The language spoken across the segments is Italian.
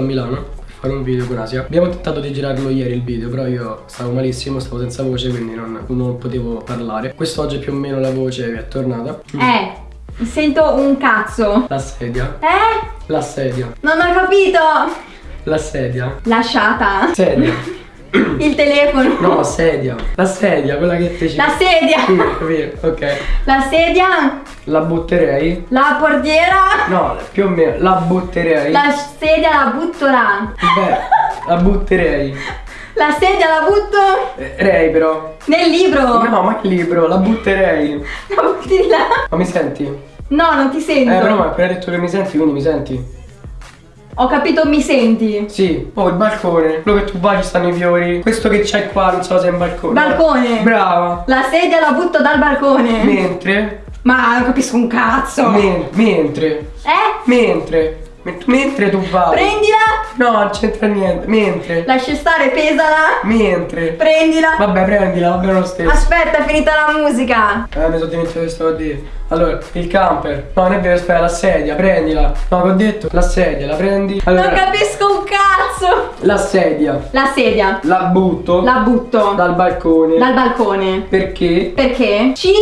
Milano fare un video con Asia Abbiamo tentato di girarlo ieri il video Però io stavo malissimo, stavo senza voce Quindi non, non potevo parlare Quest'oggi più o meno la voce è tornata Eh, sento un cazzo. La sedia Eh? La sedia Non ho capito. La sedia Lasciata. Sedia Il telefono. No, sedia La sedia, quella che te ci La sedia. Sì? Ok La sedia. La butterei La portiera. No, più o meno La butterei La sedia la butto là. Beh, la butterei La sedia la butto Eh, Rei però nel libro. No, ma che libro? La butterei La butti là. Ma mi senti? No, non ti sento. Eh, però mi hai appena detto che mi senti, quindi mi senti? Ho capito, mi senti. Sì. Oh, il balcone. Quello che tu vai ci stanno i fiori. Questo che c'è qua, non so se è un balcone. Balcone. Brava. La sedia la butto dal balcone. Mentre. Ma non capisco un cazzo. men- mentre. Eh? Mentre. Men- mentre tu vai. Prendila. No, non c'entra niente. Mentre. Lascia stare, pesala. Mentre. Prendila. Vabbè, prendila, va bene lo stesso. Aspetta, è finita la musica. Eh, mi sono dimenticato che stavo a dire. Allora, il camper. No, non è vero, aspetta, la sedia, prendila. No, che ho detto? La sedia, la prendi. Allora, Non capisco un cazzo. la sedia. La sedia. La butto. La butto. Dal balcone. Dal balcone. Perché? Perché? Ci.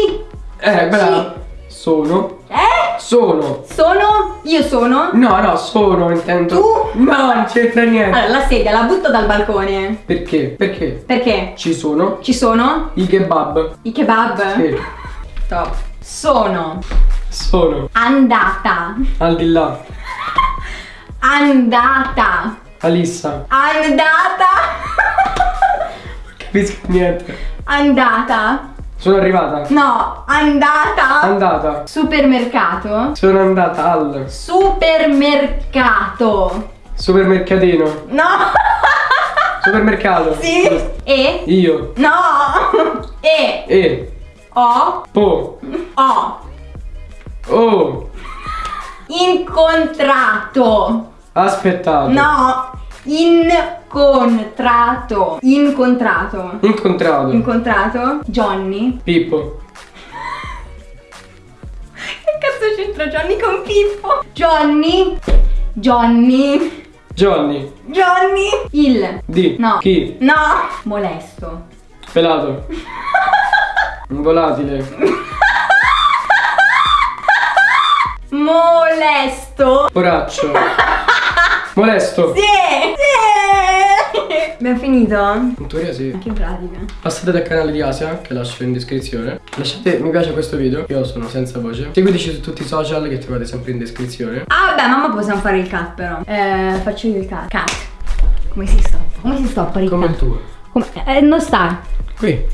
Eh, brava. Sono. Eh? Sono. Sono. Io sono. No, no, sono, intendo. Tu? No, non c'entra niente. Allora, la sedia la butto dal balcone. Perché? Perché? Perché? Ci sono Ci sono i kebab. i kebab. Sì. Top. Sono Sono. andata. Al di là. Andata. Alissa. Andata. Capisco niente. Andata. Sono arrivata. No, andata. Andata. Supermercato. Sono andata al Supermercato. supermercatino. No. Supermercato. Sì. E. Io. No. E. E. O. Po. O. Oh. Incontrato. Aspettato. No. Incontrato. Incontrato. Incontrato. Incontrato. Johnny. Pippo. Che cazzo c'entra Johnny con Pippo? Johnny. Johnny. Johnny. Johnny. Il. Di. No. Chi? No. Molesto. Pelato. Un volatile. Molesto. Poraccio. Molesto. Sì. Abbiamo finito? In teoria sì. Che pratica. Passate dal canale di Asia che lascio in descrizione. Lasciate mi piace a questo video. Io sono senza voce. Seguiteci su tutti i social che trovate sempre in descrizione. Ah vabbè, mamma possiamo fare il cut però. Eh, faccio io il cut. Cut. Come si stoppa? Come si stoppa il Come il cut? tuo. Come? Eh, non sta. Qui.